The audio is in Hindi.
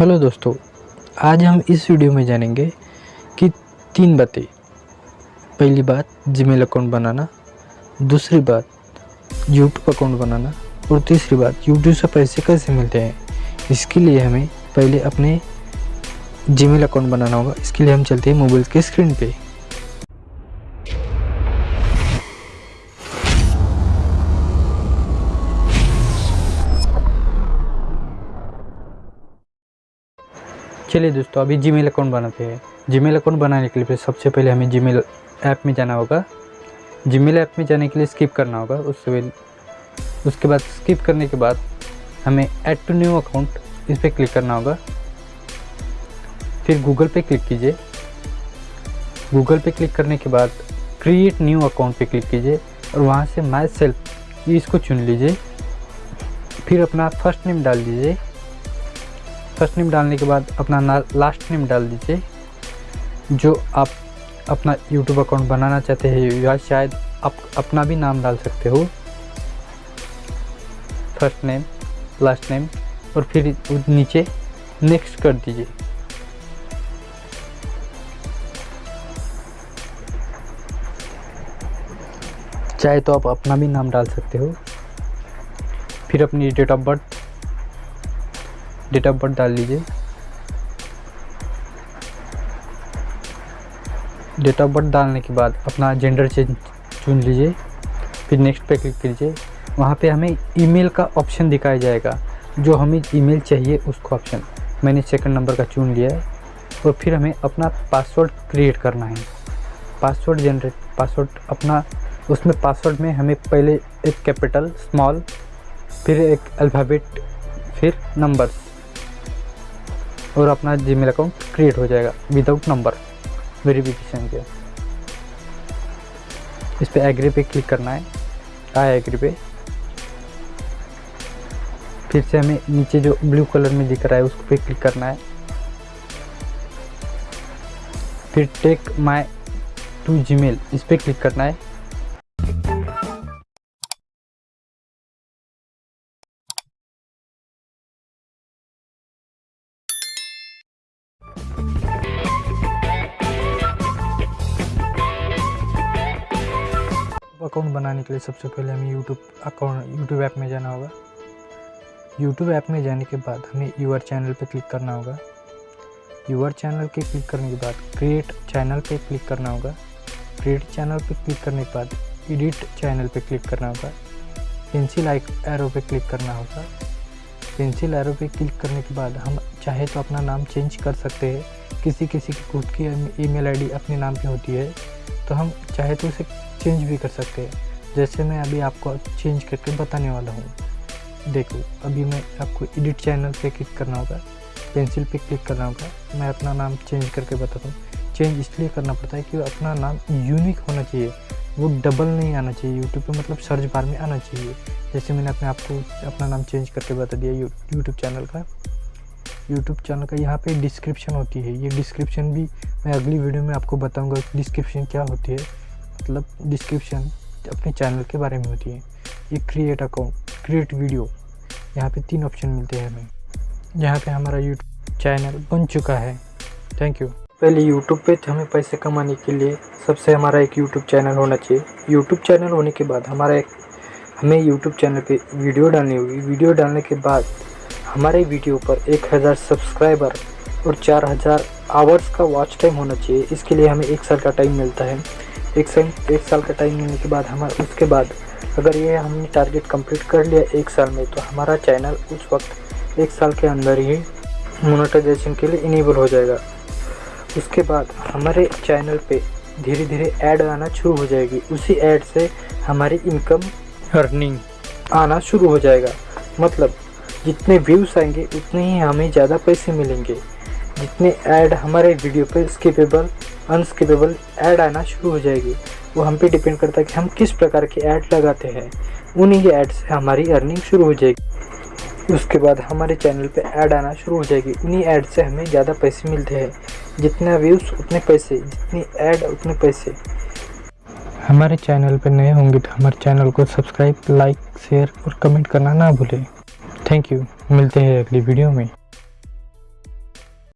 हेलो दोस्तों, आज हम इस वीडियो में जानेंगे कि तीन बातें। पहली बात जीमेल अकाउंट बनाना। दूसरी बात यूट्यूब अकाउंट बनाना। और तीसरी बात यूट्यूब से पैसे कैसे मिलते हैं? इसके लिए हमें पहले अपने जीमेल अकाउंट बनाना होगा। इसके लिए हम चलते हैं मोबाइल के स्क्रीन पे। चलिए दोस्तों, अभी जीमेल अकाउंट बनाते हैं। जीमेल अकाउंट बनाने के लिए सबसे पहले हमें जीमेल ऐप में जाना होगा। जीमेल ऐप में जाने के लिए स्किप करना होगा। उससे पहले उसके बाद स्किप करने के बाद हमें ऐड टू न्यू अकाउंट इस पर क्लिक करना होगा। फिर गूगल पे क्लिक कीजिए। गूगल पे क्लिक करने के बाद क्रिएट न्यू अकाउंट पे क्लिक कीजिए और वहाँ से माई सेल्फ इसको चुन लीजिए। फिर अपना फ़र्स्ट नेम डाल दीजिए। फ़र्स्ट नेम डालने के बाद अपना लास्ट नेम डाल दीजिए, जो आप अपना यूट्यूब अकाउंट बनाना चाहते हैं, या शायद आप अपना भी नाम डाल सकते हो। फ़र्स्ट नेम लास्ट नेम और फिर नीचे नेक्स्ट कर दीजिए। चाहे तो आप अपना भी नाम डाल सकते हो। फिर अपनी date of birth date of birth डाल लीजिए। डेट ऑफ़ बर्थ डालने के बाद अपना जेंडर चेंज चुन लीजिए। फिर नेक्स्ट पे क्लिक कीजिए। वहाँ पे हमें ईमेल का ऑप्शन दिखाया जाएगा। जो हमें ईमेल चाहिए, उसको ऑप्शन। मैंने सेकंड नंबर का चुन लिया है। और फिर हमें अपना पासवर्ड क्रिएट करना है। पासवर्ड जनरेट पासवर्ड अपना, उसमें पासवर्ड में हमें पहले एक कैपिटल, स्मॉल, फिर एक अल्फ़ाबेट, फिर नंबर्स। और अपना जीमेल अकाउंट क्रिएट हो जाएगा विदाउट नंबर वेरिफिकेशन के। इस पर एग्री पे क्लिक करना है। आई एग्री पे। फिर से हमें नीचे जो ब्लू कलर में दिख रहा है उसको पे क्लिक करना है। फिर टेक माई टू जीमेल इस पर क्लिक करना है। अकाउंट बनाने के लिए सबसे पहले हमें यूट्यूब अकाउंट यूट्यूब ऐप में जाना होगा। यूट्यूब ऐप में जाने के बाद हमें यूआर चैनल पर क्लिक करना होगा। यूआर चैनल के क्लिक करने के बाद क्रिएट चैनल पे क्लिक करना होगा। क्रिएट चैनल पे क्लिक करने के बाद एडिट चैनल पे क्लिक करना होगा। पेंसिल एरो पे क्लिक करना होगा। पेंसिल एरो पे क्लिक करने के बाद हम चाहे तो अपना नाम चेंज कर सकते हैं। किसी किसी की खुद की ईमेल आईडी अपने नाम की होती है। तो हम चाहे तो उसे चेंज भी कर सकते हैं। जैसे मैं अभी आपको चेंज करके बताने वाला हूँ। देखो, अभी मैं आपको एडिट चैनल पे क्लिक करना होगा। पेंसिल पे क्लिक करना होगा। मैं अपना नाम चेंज करके बताता हूँ। चेंज इसलिए करना पड़ता है कि अपना नाम यूनिक होना चाहिए। वो डबल नहीं आना चाहिए। यूट्यूब पे मतलब सर्च बार में आना चाहिए। जैसे मैंने अपने आपको अपना नाम चेंज करके बता दिया यूट्यूब चैनल का। यूट्यूब चैनल का यहाँ पे डिस्क्रिप्शन होती है। ये डिस्क्रिप्शन भी मैं अगली वीडियो में आपको बताऊँगा डिस्क्रिप्शन क्या होती है। मतलब डिस्क्रिप्शन अपने चैनल के बारे में होती है। ये क्रिएट अकाउंट क्रिएट वीडियो यहाँ पे तीन ऑप्शन मिलते हैं हमें। यहाँ पे हमारा यूट्यूब चैनल बन चुका है। थैंक यू पहले यूट्यूब पे हमें पैसे कमाने के लिए सबसे हमारा एक यूट्यूब चैनल होना चाहिए। यूट्यूब चैनल होने के बाद हमारा एक, हमें यूट्यूब चैनल पे वीडियो डालनी होगी। वीडियो डालने के बाद हमारे वीडियो पर एक हज़ार सब्सक्राइबर और चार हज़ार आवर्स का वॉच टाइम होना चाहिए। इसके लिए हमें एक साल का टाइम मिलता है। एक साल एक साल का टाइम मिलने के बाद हमारे, उसके बाद अगर ये हमने टारगेट कंप्लीट कर लिया एक साल में तो हमारा चैनल उस वक्त एक साल के अंदर ही मोनेटाइजेशन के लिए इनेबल हो जाएगा। उसके बाद हमारे चैनल पे धीरे धीरे ऐड आना शुरू हो जाएगी। उसी ऐड से हमारी इनकम अर्निंग आना शुरू हो जाएगा। मतलब जितने व्यूज़ आएँगे, उतने ही हमें ज़्यादा पैसे मिलेंगे। जितने ऐड हमारे वीडियो पर स्किपेबल अनस्किपेबल ऐड आना शुरू हो जाएगी। वो हम पे डिपेंड करता है कि हम किस प्रकार के ऐड लगाते हैं। उन्हीं के ऐड से हमारी अर्निंग शुरू हो जाएगी। उसके बाद हमारे चैनल पे ऐड आना शुरू हो जाएगी। उन्हीं ऐड से हमें ज़्यादा पैसे मिलते हैं। जितना व्यूज़ उतने पैसे। जितनी ऐड उतने पैसे। हमारे चैनल पर नए होंगे तो हमारे चैनल को सब्सक्राइब लाइक शेयर और कमेंट करना ना भूलें। थैंक यू मिलते हैं अगली वीडियो में।